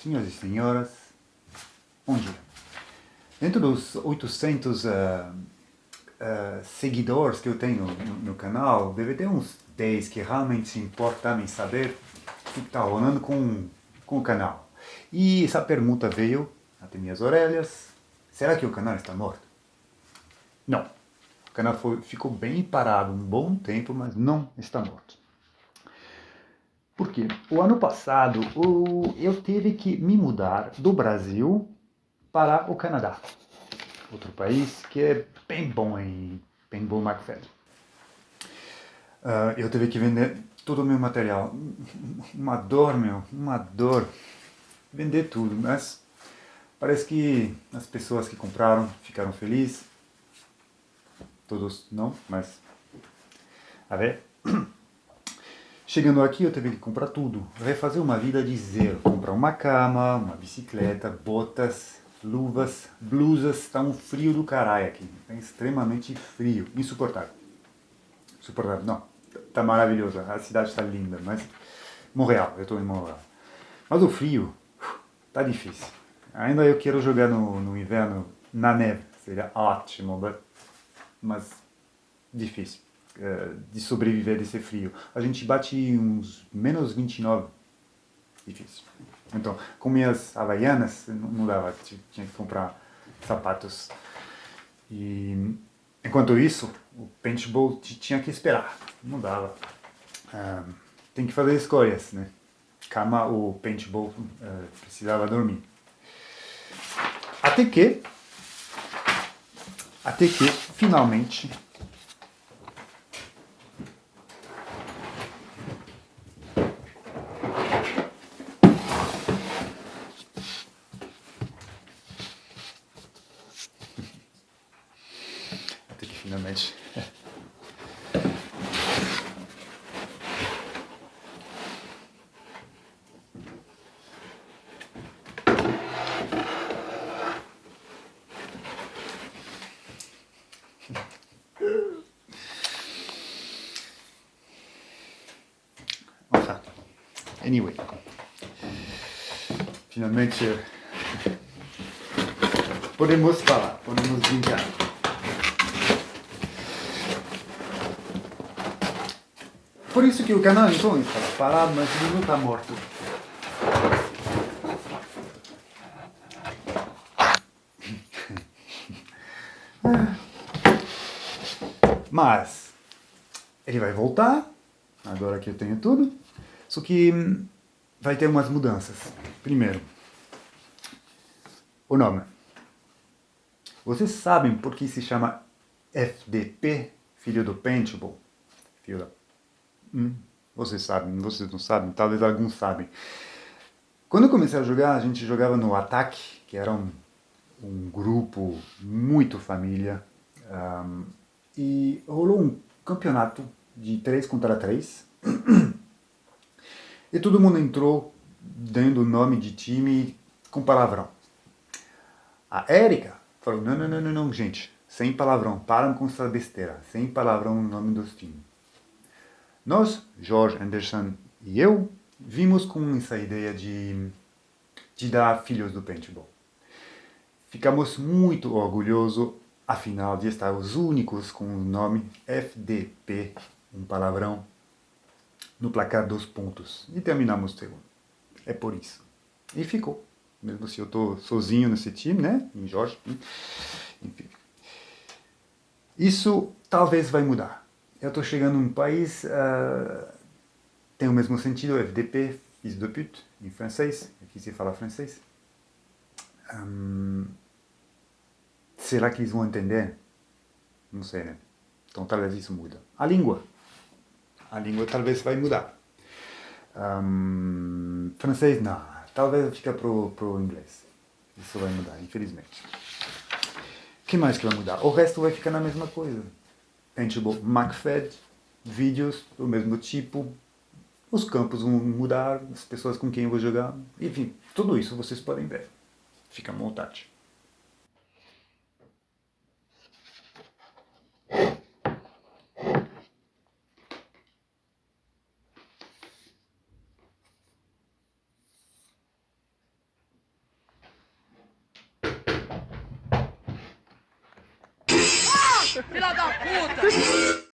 Senhoras e senhoras, bom dia. Dentro dos 800 uh, uh, seguidores que eu tenho no, no, canal, deve ter uns 10 que realmente se importam em saber o que está rolando com, com o canal. E essa pergunta veio até minhas orelhas, será que o canal está morto? Não. O canal foi, ficou bem parado um bom tempo, mas não está morto. Porque o ano passado eu tive que me mudar do Brasil para o Canadá. Outro país que é bem bom em Paintball McFadden. Uh, eu tive que vender todo o meu material. Uma dor, meu, uma dor. Vender tudo, mas parece que as pessoas que compraram ficaram felizes. Todos não, mas... A ver... Chegando aqui eu tive que comprar tudo, refazer uma vida de zero, comprar uma cama, uma bicicleta, botas, luvas, blusas, está um frio do caralho aqui, está extremamente frio, insuportável. Insuportável, não, está maravilhoso, a cidade está linda, mas Montreal, eu estou em Montreal. Mas o frio, está difícil. Ainda eu quero jogar no, no inverno na neve, seria ótimo, mas difícil. Eh, de sobreviver desse frio. A gente bate uns menos 29, difícil. Então, com minhas havaianas, não dava, tinha que comprar sapatos. E enquanto isso, o paintball tinha que esperar, não dava. Ah, tem que fazer escolhas, né? Cama o paintball uh, precisava dormir. Até que, até que, finalmente, finalmente. Anyway, finalmente podemos falar, podemos brincar. Por isso que o canal então está parado, mas ele não está morto. Mas ele vai voltar, agora que eu tenho tudo, só que hum, vai ter umas mudanças. Primeiro, o nome. Vocês sabem por que se chama FDP, filho do Paintball? Filho da Hum, vocês sabem, vocês não sabem, talvez alguns sabem. Quando eu comecei a jogar, a gente jogava no Ataque, que era um, um grupo muito família, um, e rolou um campeonato de 3 contra 3, e todo mundo entrou dando o nome de time com palavrão. A Érica falou, não, não, não, não, gente, sem palavrão, param com essa besteira, sem palavrão no nome dos times. Nós, George Anderson e eu, vimos com essa ideia de, de dar filhos do paintball. Ficamos muito orgulhosos, afinal, de estar os únicos com o nome FDP, um palavrão, no placar dos pontos. E terminamos segundo. É por isso. E ficou. Mesmo se eu estou sozinho nesse time, né? Em Jorge. Enfim. Isso talvez vai mudar eu estou chegando num país, uh, tem o mesmo sentido, FDP, fils de pute, em francês, aqui se fala francês. Um, será que eles vão entender? Não sei, né? Então talvez isso muda. A língua. A língua talvez vai mudar. Um, francês, não. Talvez fica pro, pro inglês. Isso vai mudar, infelizmente. O que mais que vai mudar? O resto vai ficar na mesma coisa. Paintball MacFed, vídeos do mesmo tipo, os campos vão mudar, as pessoas com quem eu vou jogar, enfim, tudo isso vocês podem ver. Fica à vontade. Filha da puta!